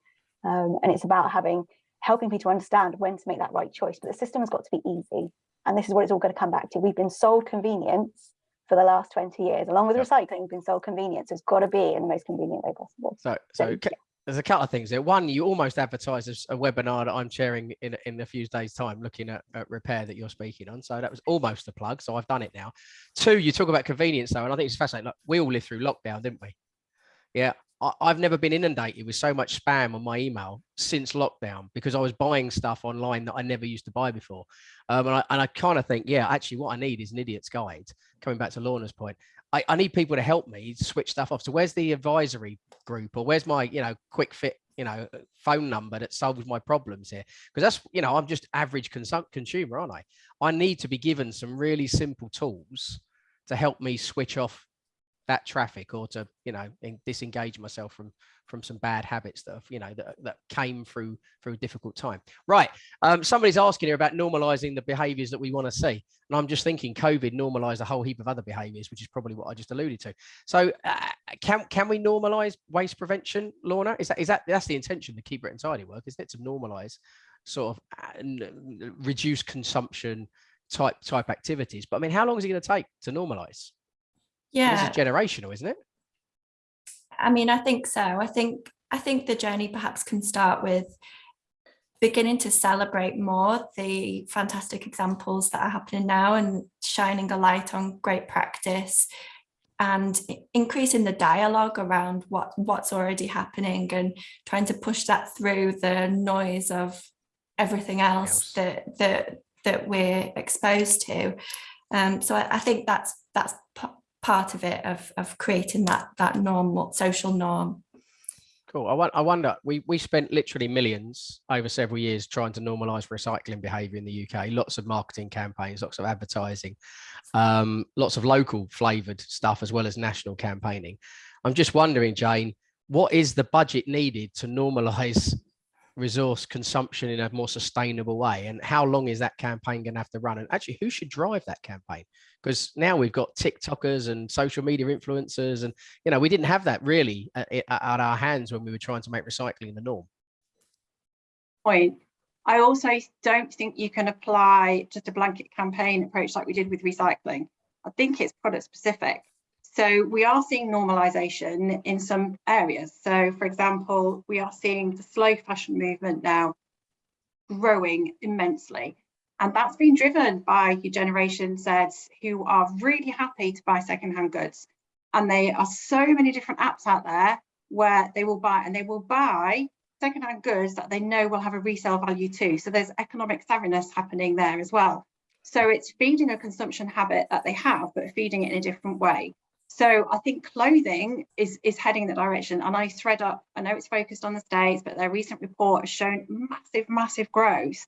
um, and it's about having helping people understand when to make that right choice. But the system has got to be easy, and this is what it's all going to come back to. We've been sold convenience for the last 20 years, along with Yep. recycling, we've been sold convenience. It's got to be in the most convenient way possible. So, So, so there's a couple of things there. One, you almost advertise as a webinar that I'm chairing in in a few days' time, looking at, at repair that you're speaking on. So that was almost a plug. So I've done it now. Two, you talk about convenience though, and I think it's fascinating. Look, we all lived through lockdown, didn't we? Yeah, I've never been inundated with so much spam on my email since lockdown because I was buying stuff online that I never used to buy before. Um, and I, and I kind of think, yeah, actually, what I need is an idiot's guide. Coming back to Lorna's point, I, I need people to help me switch stuff off. So where's the advisory group or where's my, you know, quick fit, you know, phone number that solves my problems here? Because that's, you know, I'm just average consumer, aren't I? I need to be given some really simple tools to help me switch off that traffic or to you know en- disengage myself from from some bad habits that have, you know that, that came through through a difficult time. Right um somebody's asking here about normalizing the behaviors that we want to see and i'm just thinking covid normalized a whole heap of other behaviors which is probably what i just alluded to. So uh, can can we normalize waste prevention lorna? Is that is that that's the intention the Keep Britain Tidy work isn't it? To normalize sort of uh, reduce consumption type type activities. But i mean how long is it going to take to normalize Yeah. this is generational, isn't it? I mean, I think so. I think I think the journey perhaps can start with beginning to celebrate more the fantastic examples that are happening now and shining a light on great practice and increasing the dialogue around what what's already happening and trying to push that through the noise of everything else else. that that that we're exposed to um so i, I think that's that's part of it of of creating that that normal social norm Cool. I, I wonder, we, we spent literally millions over several years trying to normalize recycling behavior in the UK. Lots of marketing campaigns, lots of advertising, um, lots of local flavored stuff, as well as national campaigning. I'm just wondering, Jane, what is the budget needed to normalize resource consumption in a more sustainable way? And how long is that campaign going to have to run? And actually, who should drive that campaign? Because now we've got TikTokers and social media influencers and you know, we didn't have that really at, at our hands when we were trying to make recycling the norm. point. I also don't think you can apply just a blanket campaign approach like we did with recycling. I think it's product specific. So we are seeing normalization in some areas. So for example, we are seeing the slow fashion movement now growing immensely. And that's been driven by your generation Zs who are really happy to buy secondhand goods. And there are so many different apps out there where they will buy and they will buy secondhand goods that they know will have a resale value too. So there's economic savviness happening there as well. So it's feeding a consumption habit that they have, but feeding it in a different way. So I think clothing is, is heading that direction. And I ThredUp, I know it's focused on the States, but their recent report has shown massive, massive growth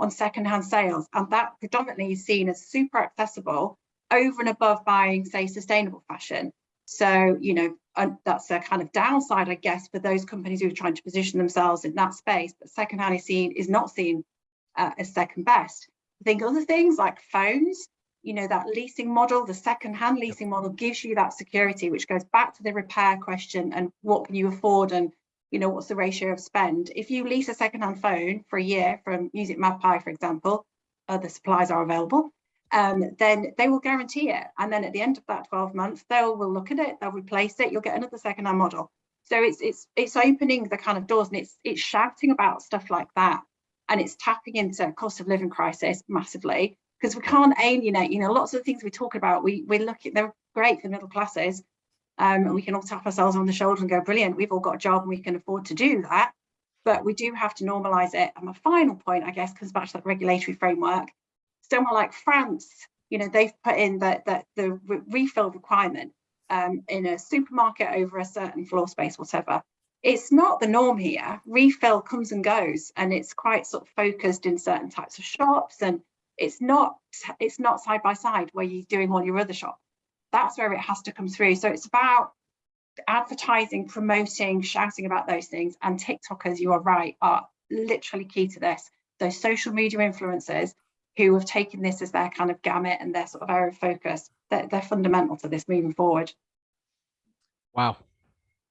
on secondhand sales. And that predominantly is seen as super accessible over and above buying, say, sustainable fashion. So, you know, and that's a kind of downside, I guess, for those companies who are trying to position themselves in that space. But secondhand is seen is not seen uh, as second best. I think other things like phones, you know, that leasing model, the second-hand leasing model gives you that security, which goes back to the repair question and what can you afford and you know, what's the ratio of spend? If you lease a secondhand phone for a year from Music Magpie, for example, other supplies are available, um, then they will guarantee it. And then at the end of that 12 months, they'll will look at it, they'll replace it, you'll get another secondhand model. So it's it's it's opening the kind of doors and it's it's shouting about stuff like that. And it's tapping into cost of living crisis massively because we can't alienate, you know, lots of the things we talk about, we we look at they're great for middle classes. Um, and we can all tap ourselves on the shoulder and go, brilliant, we've all got a job and we can afford to do that. But we do have to normalise it. And my final point, I guess, comes back to that regulatory framework. Somewhere like France, you know, they've put in that the re refill requirement um, in a supermarket over a certain floor space, whatever. It's not the norm here. Refill comes and goes, and it's quite sort of focused in certain types of shops, and it's not it's not side by side where you're doing all your other shops that's where it has to come through. So it's about advertising, promoting, shouting about those things. And TikTokers, you are right, are literally key to this. Those social media influencers who have taken this as their kind of gamut and their sort of area of focus, they're, they're fundamental to this moving forward. Wow.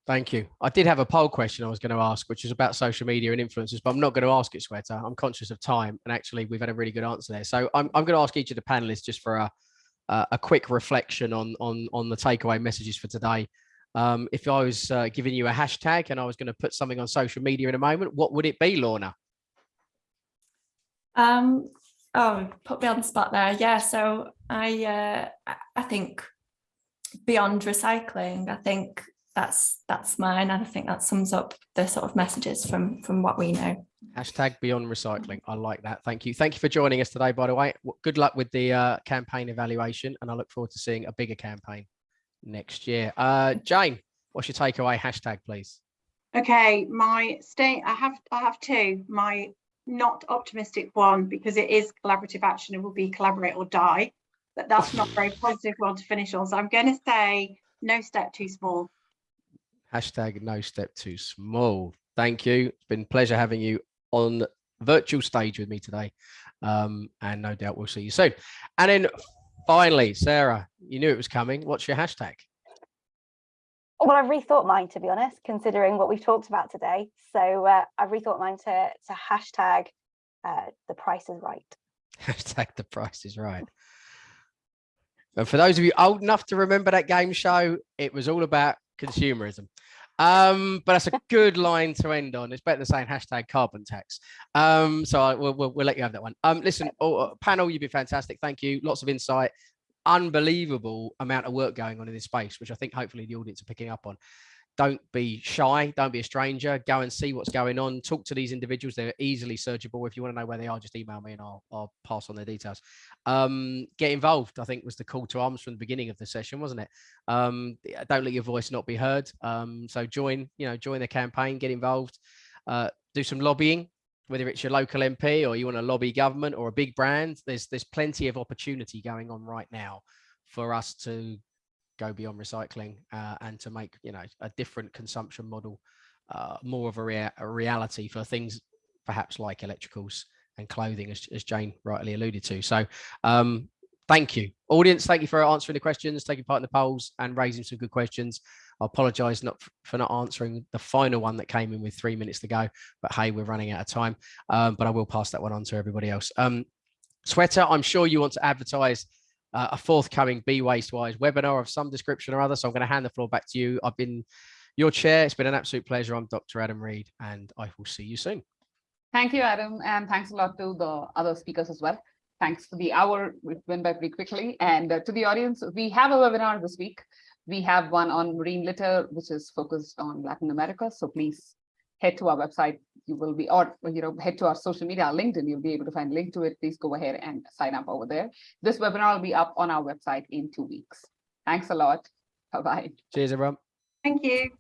Thank you. I did have a poll question I was going to ask, which is about social media and influencers, but I'm not going to ask it, Sweater. I'm conscious of time. And actually, we've had a really good answer there. So I'm, I'm going to ask each of the panelists just for a, uh, a quick reflection on on on the takeaway messages for today. Um, if I was uh, giving you a hashtag and I was going to put something on social media in a moment, what would it be, Lorna? Um, oh, put me on the spot there. Yeah, so I uh, I think beyond recycling, I think that's that's mine, and I think that sums up the sort of messages from from what we know. Hashtag beyond recycling. I like that. Thank you. Thank you for joining us today, by the way. Good luck with the uh, campaign evaluation, and I look forward to seeing a bigger campaign next year. Uh, Jane, what's your takeaway hashtag, please? Okay, my stay. I have I have two. My not optimistic one because it is collaborative action. It will be collaborate or die, but that's not very positive one to finish on. So I'm going to say no step too small. Hashtag no step too small. Thank you. It's been pleasure having you on virtual stage with me today. Um, and no doubt we'll see you soon. And then finally, Sarah, you knew it was coming. What's your hashtag? Well, I've rethought mine, to be honest, considering what we've talked about today. So uh, I've rethought mine to, to hashtag uh, the price is right. Hashtag the price is right. And for those of you old enough to remember that game show, it was all about consumerism. Um, but that's a good line to end on. It's better than saying hashtag carbon tax. Um, so I, we'll, we'll, we'll, let you have that one. Um, listen, oh, panel, you've been fantastic. Thank you. Lots of insight. Unbelievable amount of work going on in this space, which I think hopefully the audience are picking up on don't be shy. Don't be a stranger. Go and see what's going on. Talk to these individuals. They're easily searchable. If you want to know where they are just email me and i'll, I'll pass on their details. Um, get involved i think was the call to arms from the beginning of the session wasn't it? Um, don't let your voice not be heard. Um, so join you know join the campaign get involved. Uh, do some lobbying whether it's your local mp or you want to lobby government or a big brand. There's there's plenty of opportunity going on right now for us to go beyond recycling uh, and to make you know a different consumption model uh, more of a, rea a, reality for things perhaps like electricals and clothing as, as Jane rightly alluded to. So um, thank you. Audience thank you for answering the questions taking part in the polls and raising some good questions. I apologize not for not answering the final one that came in with three minutes to go but hey we're running out of time um, but I will pass that one on to everybody else. Um, Sweater I'm sure you want to advertise uh, a forthcoming Be Waste Wise webinar of some description or other. So I'm going to hand the floor back to you. I've been your chair. It's been an absolute pleasure. I'm Dr. Adam Reed, and I will see you soon. Thank you, Adam, and thanks a lot to the other speakers as well. Thanks for the hour. It went by pretty quickly. And uh, to the audience, we have a webinar this week. We have one on marine litter, which is focused on Latin America. So please head to our website. You will be, or you know, head to our social media, our LinkedIn. You'll be able to find a link to it. Please go ahead and sign up over there. This webinar will be up on our website in two weeks. Thanks a lot. Bye bye. Cheers, everyone. Thank you.